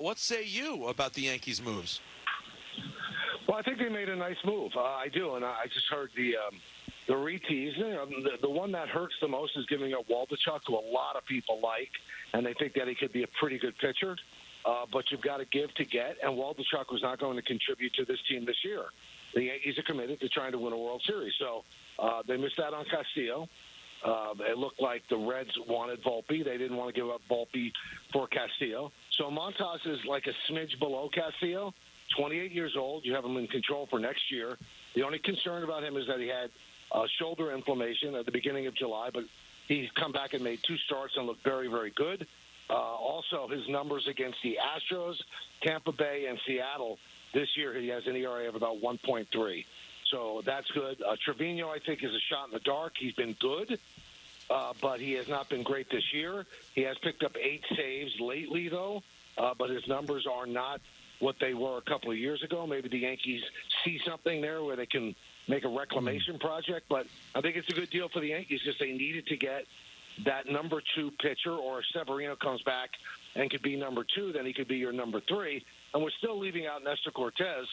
What say you about the Yankees' moves? Well, I think they made a nice move. Uh, I do, and I just heard the um, the retease. You know, the, the one that hurts the most is giving up Waldichuk, who a lot of people like, and they think that he could be a pretty good pitcher. Uh, but you've got to give to get, and Waldichuk was not going to contribute to this team this year. The Yankees are committed to trying to win a World Series, so uh, they missed out on Castillo. Uh, it looked like the Reds wanted Volpe. They didn't want to give up Volpe for Castillo. So Montas is like a smidge below Castillo. 28 years old. You have him in control for next year. The only concern about him is that he had uh, shoulder inflammation at the beginning of July, but he's come back and made two starts and looked very, very good. Uh, also, his numbers against the Astros, Tampa Bay, and Seattle this year, he has an ERA of about 1.3. So that's good. Uh, Trivino, I think, is a shot in the dark. He's been good, uh, but he has not been great this year. He has picked up eight saves lately, though, uh, but his numbers are not what they were a couple of years ago. Maybe the Yankees see something there where they can make a reclamation project. But I think it's a good deal for the Yankees because they needed to get that number two pitcher, or if Severino comes back and could be number two, then he could be your number three. And we're still leaving out Nestor Cortes,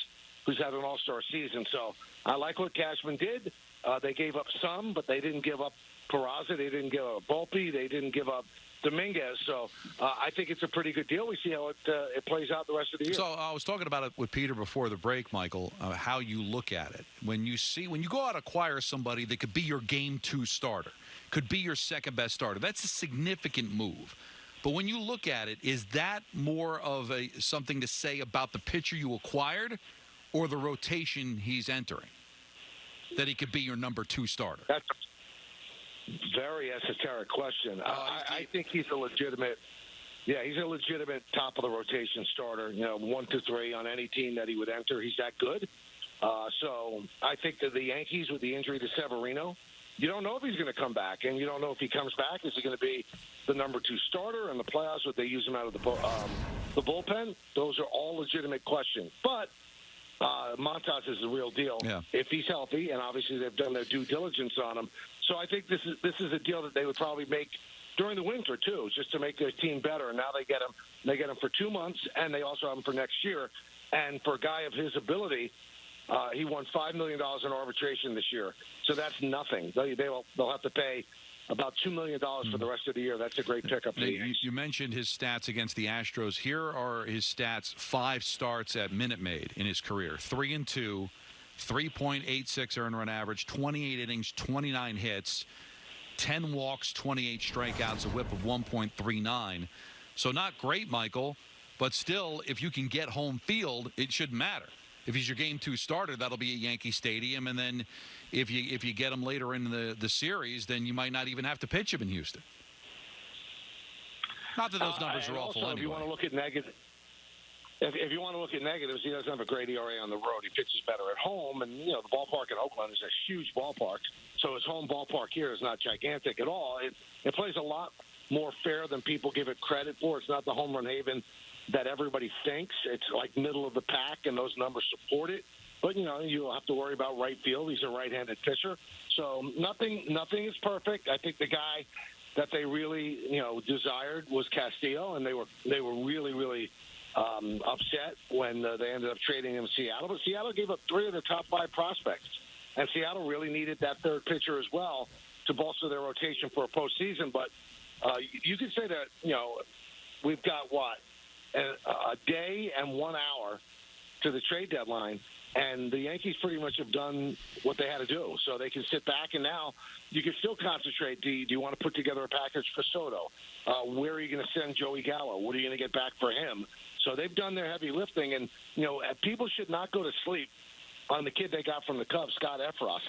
who's had an all star season. So I like what Cashman did. Uh, they gave up some, but they didn't give up Peraza. They didn't give up Volpe. They didn't give up Dominguez. So uh, I think it's a pretty good deal. We see how it uh, it plays out the rest of the year. So I was talking about it with Peter before the break, Michael. Uh, how you look at it when you see when you go out and acquire somebody that could be your game two starter, could be your second best starter. That's a significant move. But when you look at it, is that more of a something to say about the pitcher you acquired, or the rotation he's entering? That he could be your number two starter. That's very esoteric question. Oh, I, I think he's a legitimate. Yeah, he's a legitimate top of the rotation starter. You know, one to three on any team that he would enter. He's that good. Uh, so I think that the Yankees, with the injury to Severino, you don't know if he's going to come back, and you don't know if he comes back. Is he going to be the number two starter in the playoffs? Would they use him out of the um, the bullpen? Those are all legitimate questions. But uh, Montas is the real deal. Yeah. If he's healthy, and obviously they've done their due diligence on him, so I think this is this is a deal that they would probably make during the winter too, just to make their team better. And now they get him, they get him for two months, and they also have him for next year. And for a guy of his ability, uh, he won five million dollars in arbitration this year, so that's nothing. They, they will they'll have to pay about two million dollars for the hmm. rest of the year. That's a great pickup. You, you, mentioned his stats against the Astros. Here are his stats: five starts at Minute Maid in his career, three and two, 3.86 earned run average, 28 innings, 29 hits, 10 walks, 28 strikeouts, a whip of 1.39. So not great, Michael, but still, if you can get home field, it shouldn't matter. If he's your game two starter, that'll be at Yankee Stadium, and then if you if you get him later in the the series, then you might not even have to pitch him in Houston. Not that those uh, numbers uh, are awful also, anyway. If you want to look at negative, if, if you want to look at negatives, he doesn't have a great ERA on the road. He pitches better at home, and you know the ballpark in Oakland is a huge ballpark. So his home ballpark here is not gigantic at all. It it plays a lot more fair than people give it credit for. It's not the home run haven that everybody thinks. It's like middle of the pack, and those numbers support it. But you know, you'll have to worry about right field. He's a right-handed pitcher, so nothing nothing is perfect. I think the guy that they really you know desired was Castillo, and they were they were really really um, upset when uh, they ended up trading him to Seattle. But Seattle gave up three of their top five prospects, and Seattle really needed that third pitcher as well to bolster their rotation for a postseason. But uh, you could say that you know we've got what a, day and one hour to the trade deadline. And the Yankees pretty much have done what they had to do. So they can sit back, and now you can still concentrate. Do you, do you want to put together a package for Soto? Uh, where are you going to send Joey Gallo? What are you going to get back for him? So they've done their heavy lifting, and you know people should not go to sleep on the kid they got from the Cubs, Scott Effross.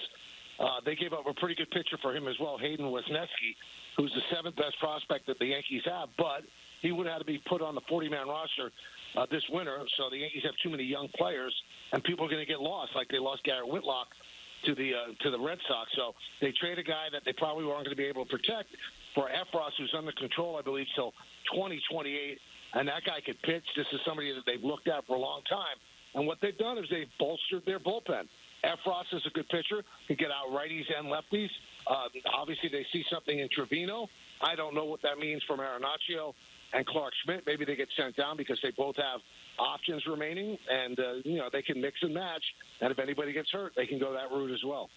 Uh, they gave up a pretty good pitcher for him as well, Hayden Wesneski, who's the seventh best prospect that the Yankees have, but he would have to be put on the 40-man roster uh, this winter. So the Yankees have too many young players, and people are going to get lost, like they lost Garrett Whitlock to the uh, to the Red Sox. So they trade a guy that they probably weren't going to be able to protect for Effross, who's under control, I believe, till 2028 and that guy could pitch. This is somebody that they've looked at for a long time. And what they've done is they've bolstered their bullpen. Effross is a good pitcher, can get out righties and lefties. Uh, obviously, they see something in Trivino. I don't know what that means for Marinaccio and Clarke Schmidt. Maybe they get sent down because they both have options remaining, and uh, you know they can mix and match. And if anybody gets hurt, they can go that route as well.